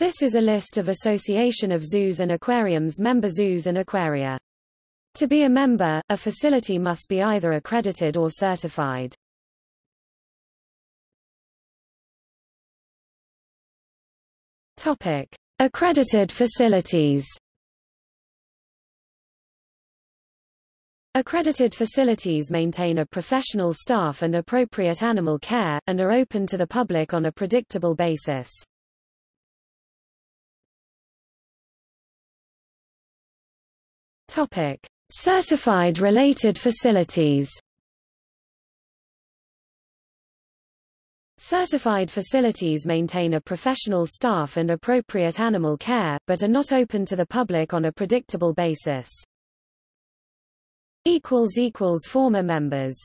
This is a list of Association of Zoos and Aquariums member zoos and aquaria. To be a member, a facility must be either accredited or certified. Topic: Accredited facilities. Accredited facilities maintain a professional staff and appropriate animal care, and are open to the public on a predictable basis. Topic: Certified related facilities. Certified facilities maintain a professional staff and appropriate animal care, but are not open to the public on a predictable basis. Former members